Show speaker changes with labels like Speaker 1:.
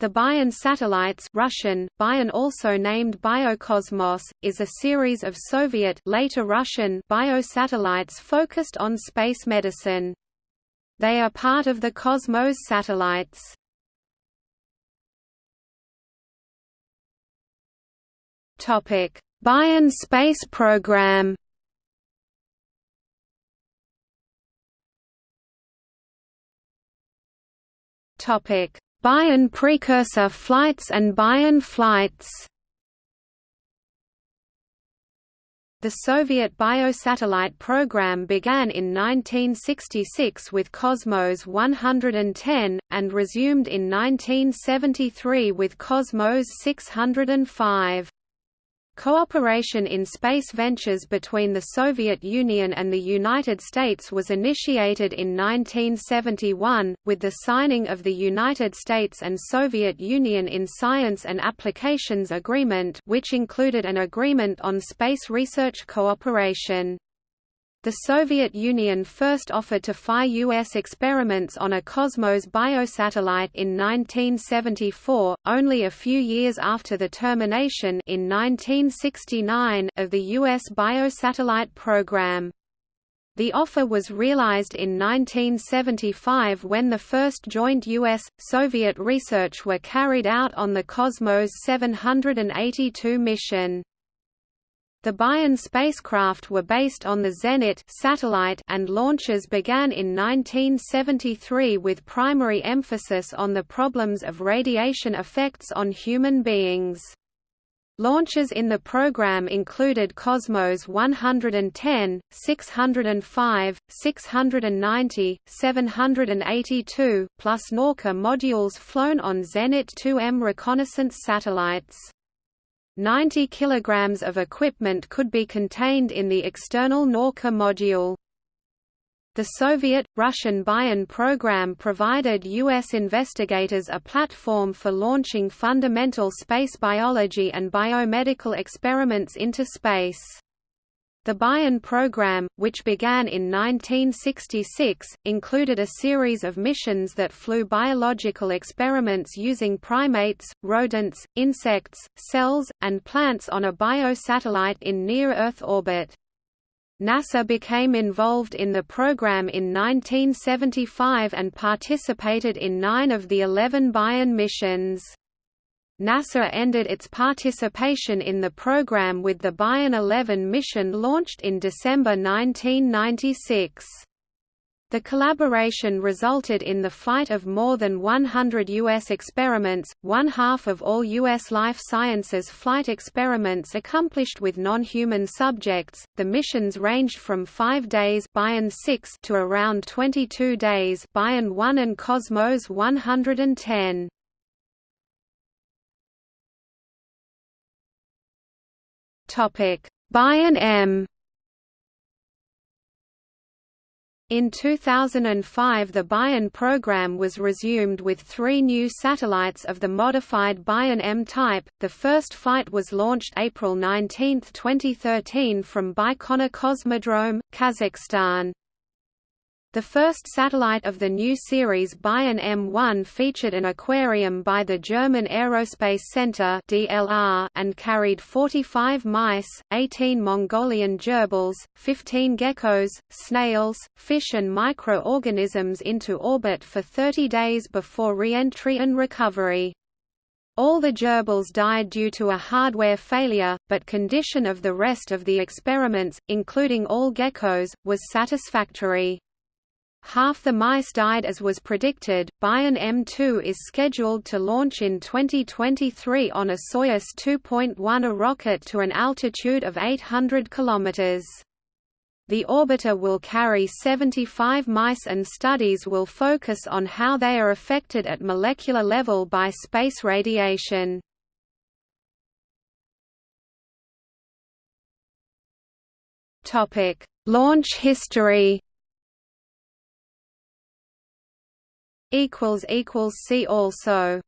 Speaker 1: The Bion satellites Russian, Bion also named Biokosmos, is a series of Soviet later Russian biosatellites focused on space medicine. They are part of the Cosmos satellites. Bion space program Topic Bion precursor flights and Bion flights The Soviet biosatellite program began in 1966 with Cosmos 110, and resumed in 1973 with Cosmos 605. Cooperation in space ventures between the Soviet Union and the United States was initiated in 1971, with the signing of the United States and Soviet Union in Science and Applications Agreement which included an agreement on space research cooperation. The Soviet Union first offered to fly U.S. experiments on a Cosmos biosatellite in 1974, only a few years after the termination in 1969 of the U.S. biosatellite program. The offer was realized in 1975 when the first joint U.S.-Soviet research were carried out on the Cosmos 782 mission. The Bion spacecraft were based on the Zenit satellite and launches began in 1973 with primary emphasis on the problems of radiation effects on human beings. Launches in the program included Cosmos 110, 605, 690, 782, plus Norca modules flown on Zenit 2M reconnaissance satellites. 90 kg of equipment could be contained in the external Norka module. The Soviet, Russian Bion program provided U.S. investigators a platform for launching fundamental space biology and biomedical experiments into space. The Bion program, which began in 1966, included a series of missions that flew biological experiments using primates, rodents, insects, cells, and plants on a biosatellite in near-Earth orbit. NASA became involved in the program in 1975 and participated in nine of the 11 Bion missions. NASA ended its participation in the program with the Bion 11 mission launched in December 1996. The collaboration resulted in the flight of more than 100 U.S. experiments, one half of all U.S. life sciences flight experiments accomplished with non-human subjects. The missions ranged from five days Bion 6 to around 22 days Bion 1 and Cosmos 110. Topic: Bion M. In 2005 the Bion program was resumed with three new satellites of the modified Bion M type. The first flight was launched April 19, 2013 from Baikonur Cosmodrome, Kazakhstan. The first satellite of the new series Bion M1 featured an aquarium by the German Aerospace Center and carried 45 mice, 18 Mongolian gerbils, 15 geckos, snails, fish and microorganisms into orbit for 30 days before re-entry and recovery. All the gerbils died due to a hardware failure, but condition of the rest of the experiments, including all geckos, was satisfactory. Half the mice died as was predicted. Bion M2 is scheduled to launch in 2023 on a Soyuz 2.1 a rocket to an altitude of 800 km. The orbiter will carry 75 mice and studies will focus on how they are affected at molecular level by space radiation. Topic: Launch history
Speaker 2: equals equals see also